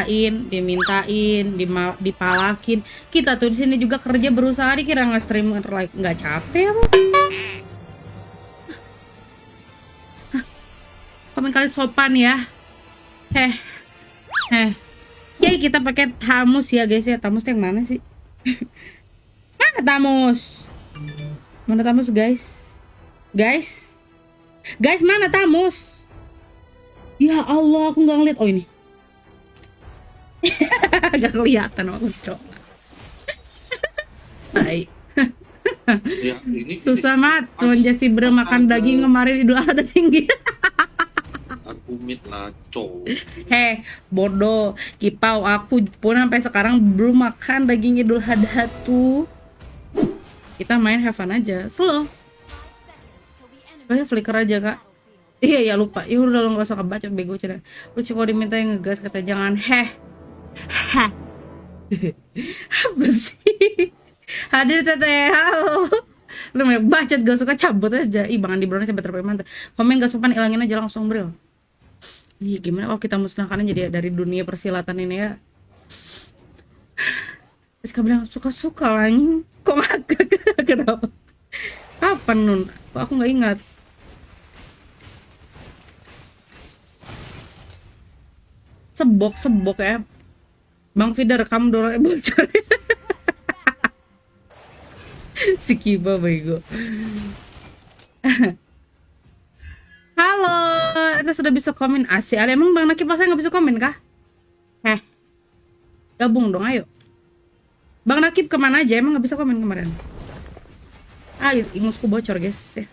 dimintain, dimintain, dipalakin. Kita tuh di sini juga kerja berusaha dikira nggak stream like nggak capek apa? Komen kali sopan ya. Heh. Heh. Jadi kita pakai tamus ya guys ya. Tamus yang mana sih? mana tamus? Mana tamus guys? Guys? Guys mana tamus? Ya Allah, aku nggak ngeliat. Oh ini. Gak kelihatan aku cok. Baik. Ya, ini Susah mat. Semenjak si Bre makan daging kemarin idul adha tinggi. aku mit lah cowok. Heh, bodoh. Kipau aku pun sampai sekarang belum makan daging idul adha tuh. Kita main have fun aja. Slow. Banyak flicker aja kak. Iya ya lupa. Ya udah lo nggak usah kebaca bego cina. Lu cuma diminta yang ngegas kata jangan heh. Hah. Apa sih? Hadir teteh. Halo. Lu mau bacot gak suka cabut aja. Ih Bang Andi Brownie saya better mantap. Komen gak sopan ilangin aja langsung bril. Iya gimana kalau kita musnahkan aja dia dari dunia persilatan ini ya. Terus kamu bilang suka-suka lah. Kok ngakak? Kenapa? Kapan Nun? Aku nggak ingat? Sebok sebok ya. Bang Fida rekam dolar bocor. si Kiba bego. Halo, kita sudah bisa komen asik. Ali emang Bang Nakib masa nggak bisa komen kah? Heh, gabung dong, ayo. Bang Nakib ke mana aja? Emang nggak bisa komen kemarin? Ayo, ingusku bocor guys. Ya.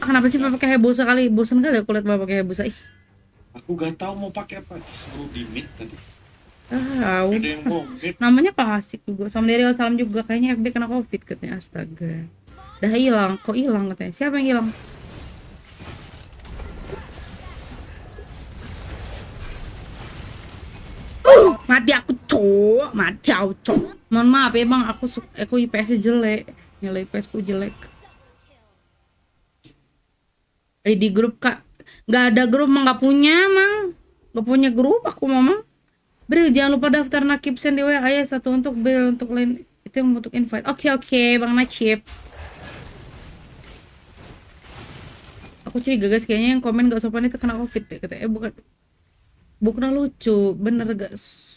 Ah, Kenapa sih pakai heboh sekali? Bosan kali lihat bapak pakai heboh Ih, Aku gak tahu mau pakai apa. Disuruh di tadi. Tahu. Namanya klasik juga. Sama dari salam juga. Kayaknya FB kena covid katanya. Astaga. Dah hilang. Kok hilang katanya? Siapa yang hilang? Uh, mati aku cowok mati aku cowok mohon maaf ya bang aku aku IPS jelek nilai IPS ku jelek Eh, di grup kak nggak ada grup mah nggak punya mang nggak punya grup aku mama Bril jangan lupa daftar nakib send di WA ya satu untuk Bril untuk lain itu yang untuk invite. Oke oke bang Nakib. Aku curiga guys kayaknya yang komen gak sopan itu kena covid ya katanya. Eh bukan. Bukan lucu bener gak?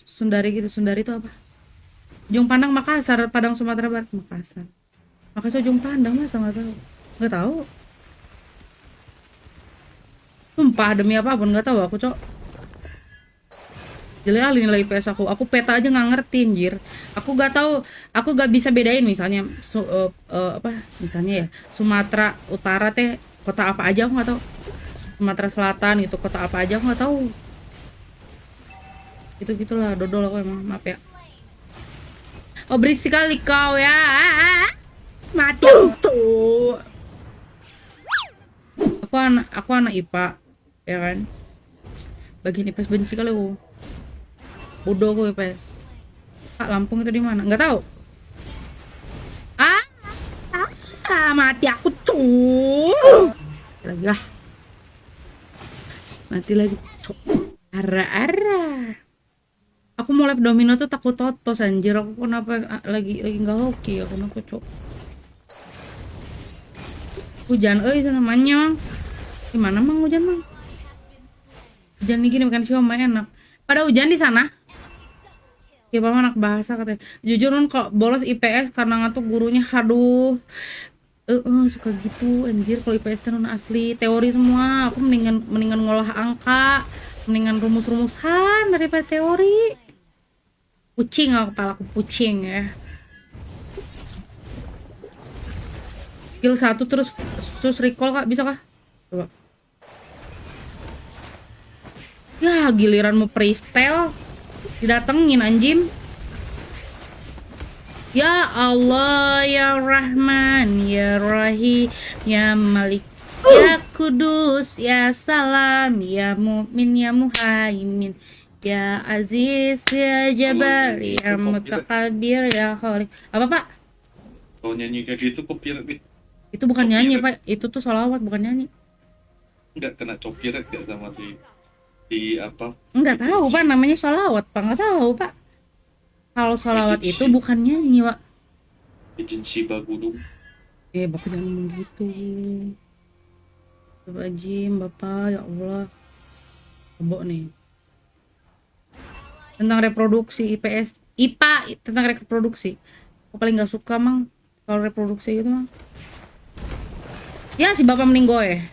Sundari gitu Sundari itu apa? Ujung Pandang Makassar Padang Sumatera Barat. Makassar. Makassar Ujung Pandang masa nggak tahu? Nggak tahu. Sumpah demi apa pun nggak tahu aku cok jelek nilai IPS aku. Aku peta aja nggak ngerti anjir. Aku nggak tahu aku nggak bisa bedain misalnya su, eh, eh, apa misalnya ya Sumatera Utara teh kota apa aja aku nggak tahu. Sumatera Selatan itu kota apa aja aku nggak tahu. Itu gitulah dodol aku emang maaf ya. Oh berisik kali kau ya. Mati. Aku aku anak aku anak IPA ya kan? Bagian IPS benci kali aku bodoh aku IPS Kak Lampung itu di mana? Nggak tahu? Ah, ah mati aku cuy lagi lah. Mati lagi cuk. Ara ara aku mau live domino tuh takut totos anjir. Aku kenapa ah, lagi lagi nggak hoki aku kenapa cuk? Hujan eh namanya mang. Gimana mang hujan mang? Hujan ini gini makan siomay enak. Pada hujan di sana ya papa anak bahasa katanya. Jujur Nun kok bolos IPS karena ngantuk gurunya. Aduh. Eh eh, suka gitu. Anjir kalau IPS non asli. Teori semua. Aku mendingan mendingan ngolah angka. Mendingan rumus-rumusan daripada teori. Kucing aku kepala aku kucing ya. Skill satu terus terus recall kak. Bisa kah coba. Ya giliran mau freestyle didatengin anjim Ya Allah ya Rahman ya Rahim ya Malik ya Kudus ya Salam ya Mu'min ya Muhaimin ya Aziz ya Jabar ya itu Mutakabir ya Khalik apa pak? Kalau nyanyi kayak gitu copyright itu bukan nyanyi pak. Itu tuh solawat bukan nyanyi. Nggak kena copyright gak sama si di apa Nggak tahu pak, namanya sholawat pak, nggak tahu pak. Kalau sholawat itu bukan nyanyi pak. agensi Bagudung Eh bapak jangan ngomong gitu. Bapak Jim, bapak ya Allah. Kebok nih. Tentang reproduksi IPS, IPA tentang reproduksi. Aku paling nggak suka mang kalau reproduksi gitu mang. Ya si bapak meninggoy.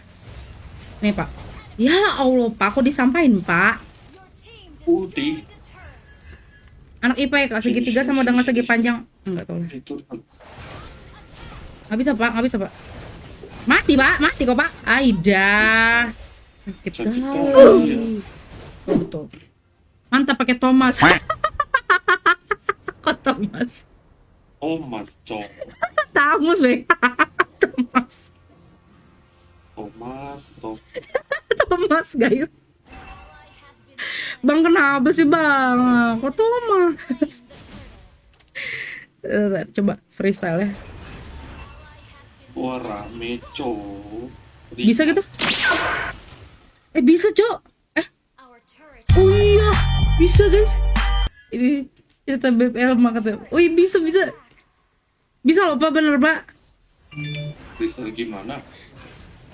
Nih pak. Ya Allah pak, kok disampain pak? putih Anak IPA ya kak, segitiga sama dengan segi panjang. Enggak tahu lah. itu Nggak bisa pak, nggak bisa pak. Mati pak, mati kok pak. Aida. Sakit kali. Oh, betul. Mantap pakai Thomas. kok Thomas? oh mas cok Tamus weh. Thomas. Thomas Tom Thomas guys. Bang kenapa sih bang? Kok Thomas? Eh, Coba freestyle ya. wah rame Bisa gitu? Eh bisa cok. Eh Oh iya, bisa guys. Ini cerita BPL makanya. Oh iya bisa bisa. Bisa loh pak, bener pak. Kristal gimana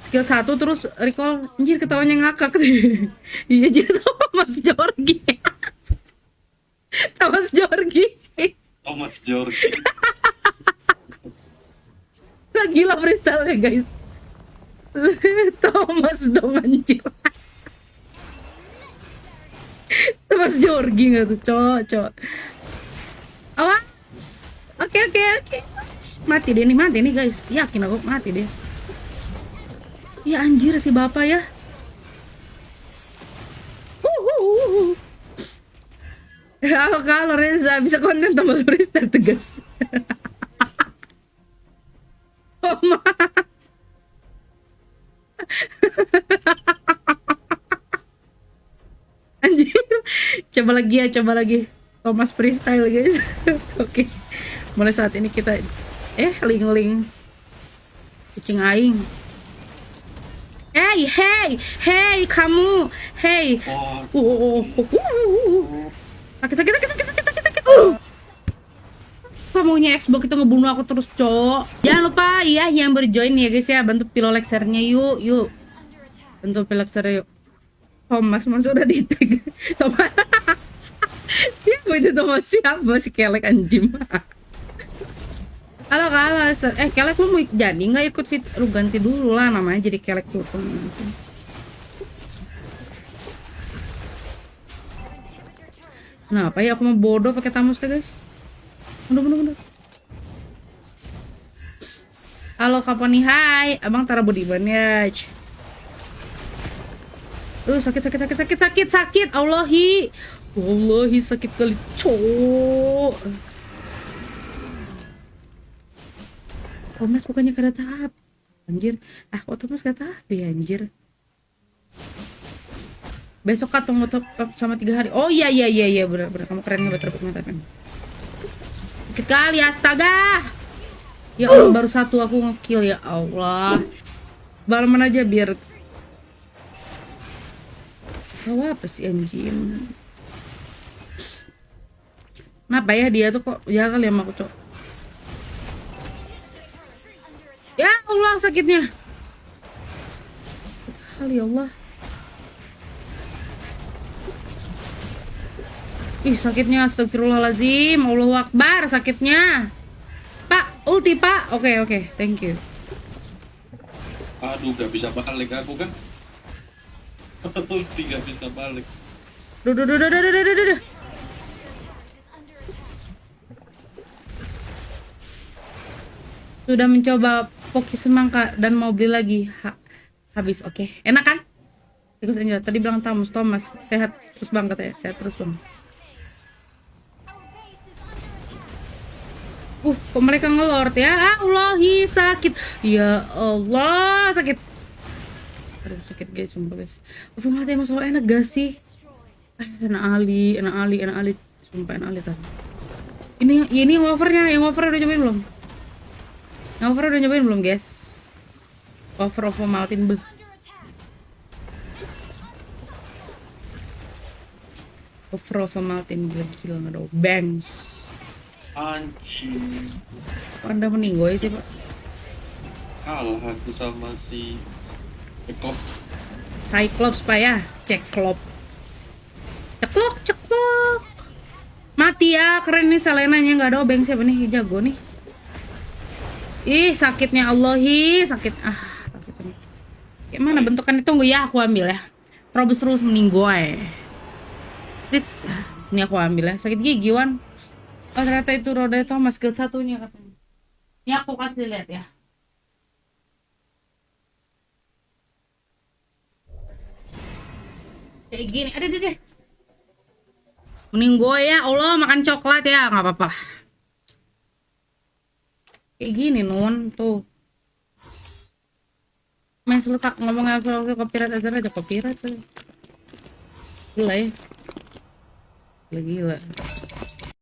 Skill satu terus recall. Anjir ketawanya ngakak. iya jadi Thomas Jorgi. Thomas Jorgi. Thomas George Lagi lah freestyle ya guys. Thomas dong anjir. Thomas Jorgi nggak tuh, cowok, cowok. Awas. Oke, oke, oke. Mati deh nih, mati nih guys. Yakin aku mati deh. Ya anjir si bapak ya. Kalau kalau Reza bisa konten tambah freestyle tegas. oh, mas. Coba lagi ya, coba lagi. Thomas freestyle guys. Oke. Mulai saat ini kita eh ling-ling kucing aing. Hey, hey, hey, kamu. Hey. Oh, oh, oh, oh, oh. Sakit, sakit, sakit, sakit, sakit, sakit, sakit. Uh. Apa maunya Xbox itu ngebunuh aku terus, Cok? Jangan lupa ya yang berjoin ya guys ya, bantu pilolexernya yuk, yuk. Bantu pilolexernya yuk. Thomas man sudah di tag. Thomas. ya, itu Thomas siapa si kelek anjing. Halo halo, eh kelek lu mau jadi nggak ikut fit? Lu ganti dulu lah namanya jadi kelek tuh. Kenapa ya aku mau bodoh pakai tamus deh guys? Mundur mundur mundur. Halo kapan nih? Hai, abang Tara Budiman ya. Aduh sakit sakit sakit sakit sakit sakit. Allahi, Allahi sakit kali cowok. Thomas bukannya kada tahap. Anjir, ah kok Thomas kada tahap ya anjir. Besok kak tunggu sama tiga hari. Oh iya iya iya iya benar benar kamu keren banget rebut mata kan. Sakit kali astaga. Ya Allah baru satu aku ngekill ya Allah. Balaman aja biar Tahu apa sih anjing? Kenapa ya dia tuh kok jahat kali sama aku cok? Ya Allah sakitnya. Hal ya Allah. Ih sakitnya astagfirullahalazim. Allahu Akbar sakitnya. Pak, ulti Pak. Oke, okay, oke. Okay. Thank you. Aduh, gak bisa balik aku kan. ulti gak bisa balik. Duh, duh, duh, duh, duh, duh, duh, duh. Sudah mencoba Poki semangka dan mau beli lagi ha Habis oke Enak kan? Tikus Angel tadi bilang Thomas Thomas sehat terus bang katanya sehat terus bang Uh, kok mereka ngelord ya? Ah, Allahi sakit. Ya Allah, sakit. Aduh, sakit guys, sumpah guys. Ufung mati emang enak gak sih? Eh, enak Ali, enak Ali, enak Ali. Sumpah enak Ali tadi. Ini ini wafernya, yang wafer udah nyobain belum? Yang wafer udah nyobain belum, guys? Wafer of Maltin beh. Over of mountain gila nggak ada bangs. Anjing. Anda meninggoy sih pak. Kalah aku sama si Ekop. Cyclops pak ya, Cyclops. Ceklok ceklok. Mati ya, keren nih Selenanya nggak ada obeng siapa nih jago nih. Ih sakitnya Allah hi sakit ah sakit ini. Kayak mana bentukannya tunggu ya aku ambil ya. Terus terus meninggoy. Dit, ini aku ambil ya sakit gigi wan. Oh ternyata itu roda itu skill satunya katanya. Ini aku kasih lihat ya. Kayak gini, ada deh. Mending gue ya Allah makan coklat ya nggak apa-apa. Kayak gini nun tuh. Mas lu tak ngomong apa copyright aja aja copyright tuh. Gila ya. Gila gila.